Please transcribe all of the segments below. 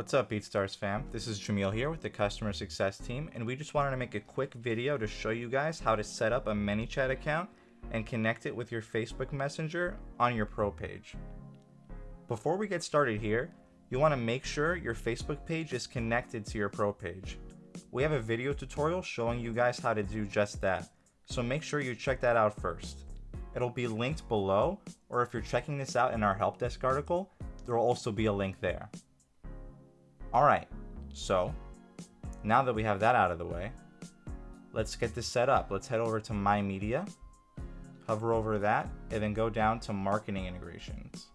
What's up BeatStars fam? This is Jamil here with the customer success team and we just wanted to make a quick video to show you guys how to set up a ManyChat account and connect it with your Facebook Messenger on your pro page. Before we get started here, you want to make sure your Facebook page is connected to your pro page. We have a video tutorial showing you guys how to do just that, so make sure you check that out first. It'll be linked below, or if you're checking this out in our help desk article, there will also be a link there. Alright, so now that we have that out of the way, let's get this set up. Let's head over to My Media, hover over that, and then go down to Marketing Integrations.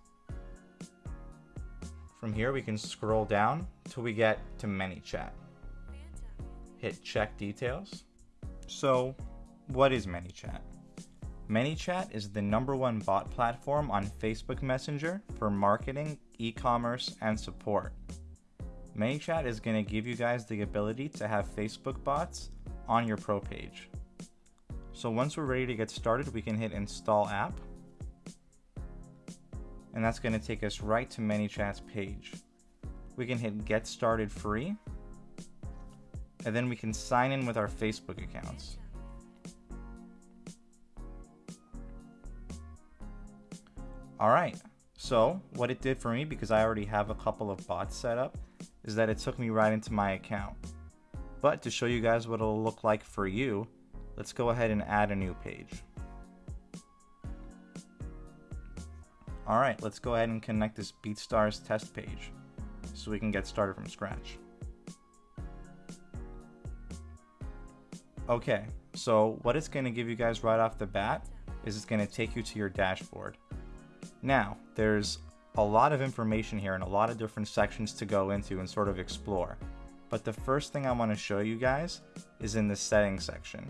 From here, we can scroll down till we get to ManyChat. Hit Check Details. So, what is ManyChat? ManyChat is the number one bot platform on Facebook Messenger for marketing, e-commerce, and support. ManyChat is going to give you guys the ability to have Facebook bots on your pro page. So once we're ready to get started, we can hit install app. And that's going to take us right to ManyChat's page. We can hit get started free. And then we can sign in with our Facebook accounts. Alright, so what it did for me, because I already have a couple of bots set up, is that it took me right into my account. But to show you guys what it'll look like for you, let's go ahead and add a new page. Alright, let's go ahead and connect this BeatStars test page so we can get started from scratch. Okay, so what it's going to give you guys right off the bat is it's going to take you to your dashboard. Now, there's a lot of information here and a lot of different sections to go into and sort of explore. But the first thing I want to show you guys is in the settings section.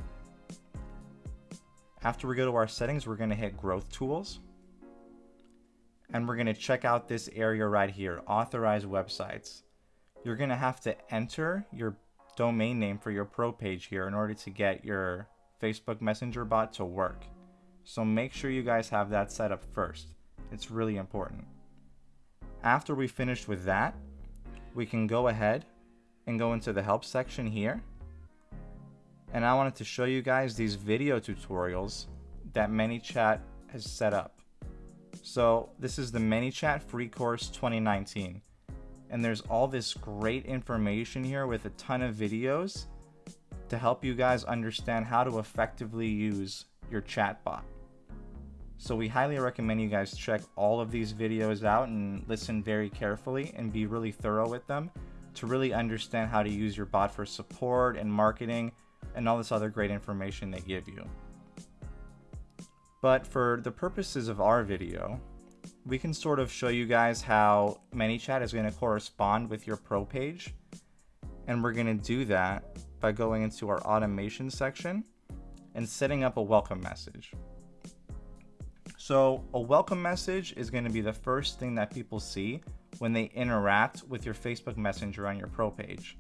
After we go to our settings, we're going to hit growth tools. And we're going to check out this area right here, authorize websites. You're going to have to enter your domain name for your pro page here in order to get your Facebook Messenger bot to work. So make sure you guys have that set up first. It's really important. After we finish with that, we can go ahead and go into the help section here. And I wanted to show you guys these video tutorials that ManyChat has set up. So this is the ManyChat free course 2019. And there's all this great information here with a ton of videos to help you guys understand how to effectively use your chatbot. So we highly recommend you guys check all of these videos out and listen very carefully and be really thorough with them to really understand how to use your bot for support and marketing and all this other great information they give you. But for the purposes of our video, we can sort of show you guys how ManyChat is going to correspond with your pro page. And we're going to do that by going into our automation section and setting up a welcome message. So a welcome message is going to be the first thing that people see when they interact with your Facebook Messenger on your pro page.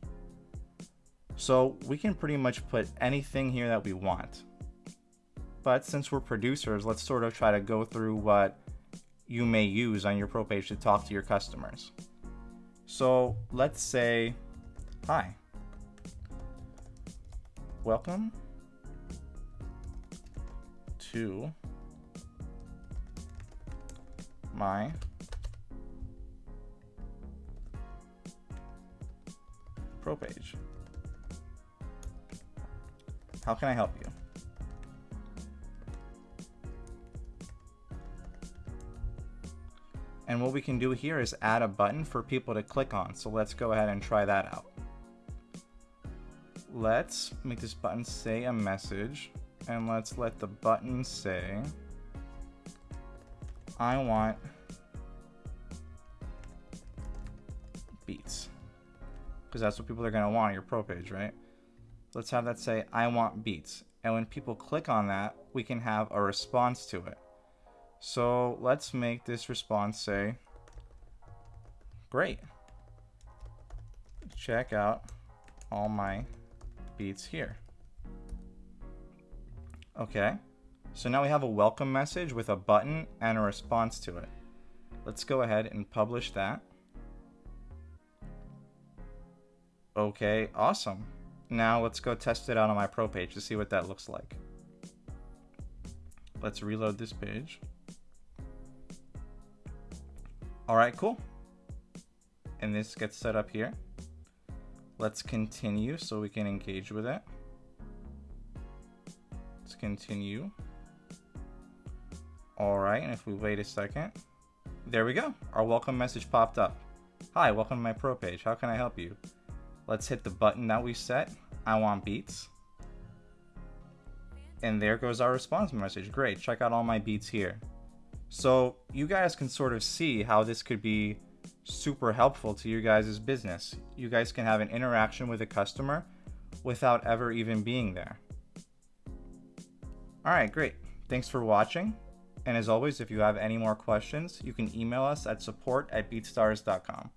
So we can pretty much put anything here that we want. But since we're producers, let's sort of try to go through what you may use on your pro page to talk to your customers. So let's say, hi, welcome to my pro page. How can I help you? And what we can do here is add a button for people to click on. So let's go ahead and try that out. Let's make this button say a message and let's let the button say I want Because that's what people are going to want on your pro page, right? Let's have that say, I want beats. And when people click on that, we can have a response to it. So let's make this response say, great. Check out all my beats here. Okay. So now we have a welcome message with a button and a response to it. Let's go ahead and publish that. Okay, awesome. Now let's go test it out on my pro page to see what that looks like. Let's reload this page. All right, cool. And this gets set up here. Let's continue so we can engage with it. Let's continue. All right, and if we wait a second, there we go. Our welcome message popped up. Hi, welcome to my pro page. How can I help you? Let's hit the button that we set. I want beats. And there goes our response message. Great, check out all my beats here. So you guys can sort of see how this could be super helpful to you guys' business. You guys can have an interaction with a customer without ever even being there. All right, great. Thanks for watching. And as always, if you have any more questions, you can email us at support at beatstars.com.